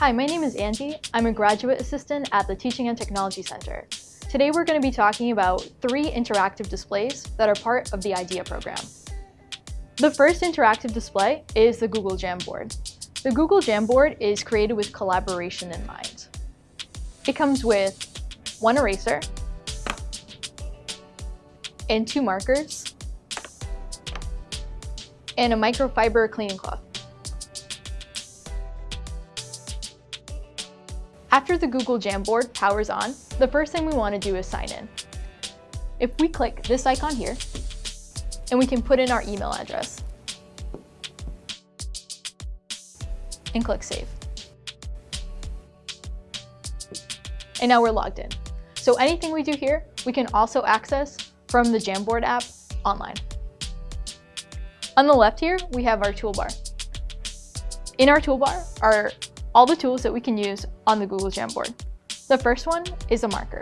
Hi, my name is Andy. I'm a graduate assistant at the Teaching and Technology Center. Today we're going to be talking about three interactive displays that are part of the IDEA program. The first interactive display is the Google Jamboard. The Google Jamboard is created with collaboration in mind. It comes with one eraser and two markers and a microfiber cleaning cloth. After the Google Jamboard powers on, the first thing we want to do is sign in. If we click this icon here, and we can put in our email address, and click Save. And now we're logged in. So anything we do here, we can also access from the Jamboard app online. On the left here, we have our toolbar. In our toolbar are all the tools that we can use on the Google Jamboard. The first one is a marker.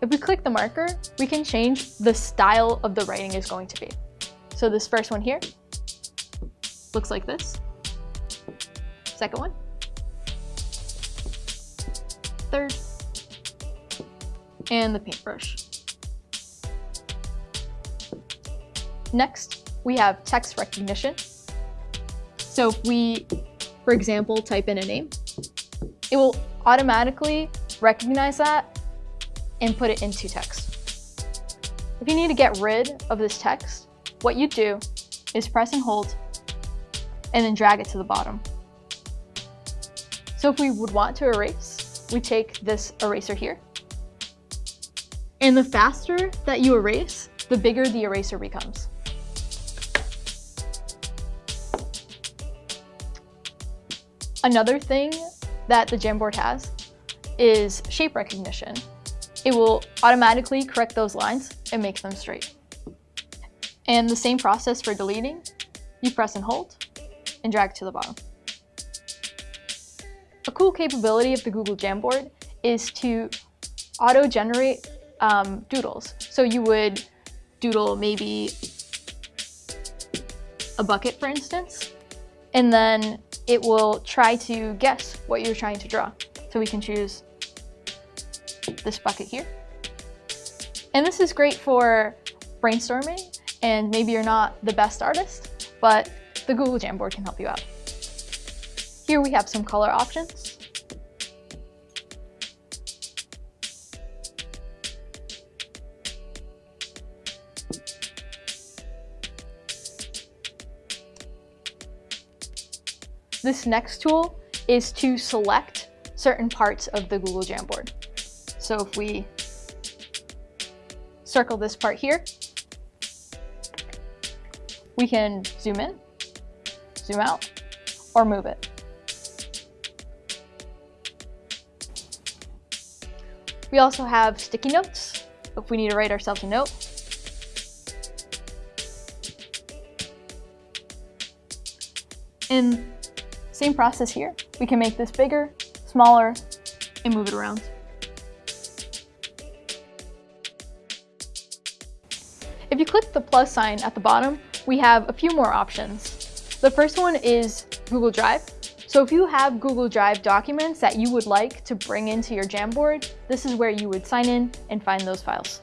If we click the marker, we can change the style of the writing is going to be. So this first one here looks like this. Second one. Third. And the paintbrush. Next, we have text recognition. So if we, for example, type in a name, it will automatically recognize that and put it into text. If you need to get rid of this text, what you do is press and hold and then drag it to the bottom. So if we would want to erase, we take this eraser here. And the faster that you erase, the bigger the eraser becomes. Another thing that the Jamboard has is shape recognition. It will automatically correct those lines and make them straight. And the same process for deleting. You press and hold and drag to the bottom. A cool capability of the Google Jamboard is to auto-generate um, doodles. So you would doodle maybe a bucket, for instance, and then it will try to guess what you're trying to draw. So we can choose this bucket here. And this is great for brainstorming and maybe you're not the best artist, but the Google Jamboard can help you out. Here we have some color options. This next tool is to select certain parts of the Google Jamboard. So if we circle this part here, we can zoom in, zoom out, or move it. We also have sticky notes if we need to write ourselves a note. Same process here. We can make this bigger, smaller, and move it around. If you click the plus sign at the bottom, we have a few more options. The first one is Google Drive. So if you have Google Drive documents that you would like to bring into your Jamboard, this is where you would sign in and find those files.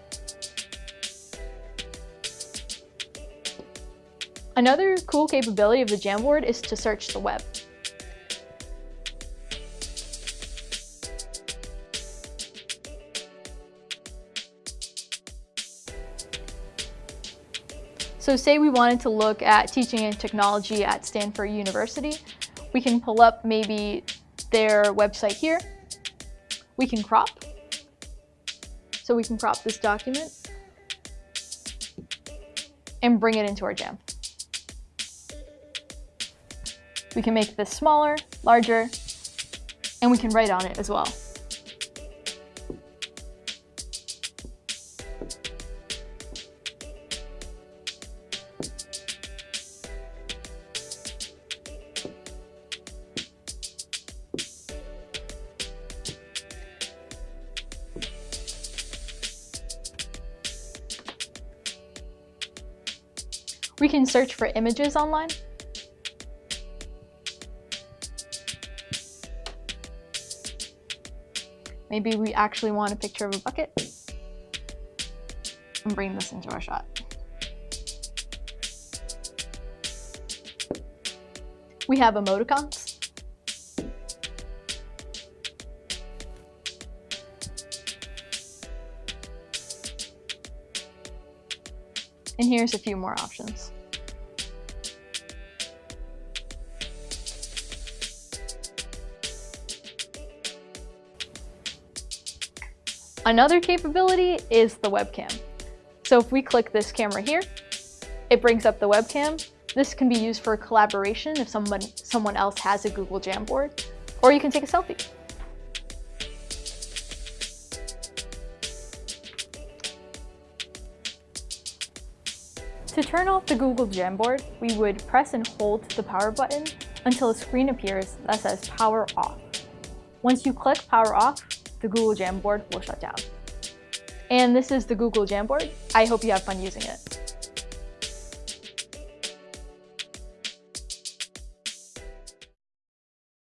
Another cool capability of the Jamboard is to search the web. So say we wanted to look at teaching and technology at Stanford University, we can pull up maybe their website here. We can crop. So we can crop this document and bring it into our jam. We can make this smaller, larger, and we can write on it as well. We can search for images online. Maybe we actually want a picture of a bucket and bring this into our shot. We have emoticons. And here's a few more options. Another capability is the webcam. So if we click this camera here, it brings up the webcam. This can be used for collaboration if someone, someone else has a Google Jamboard, or you can take a selfie. To turn off the Google Jamboard, we would press and hold the power button until a screen appears that says power off. Once you click power off, the Google Jamboard will shut down. And this is the Google Jamboard. I hope you have fun using it.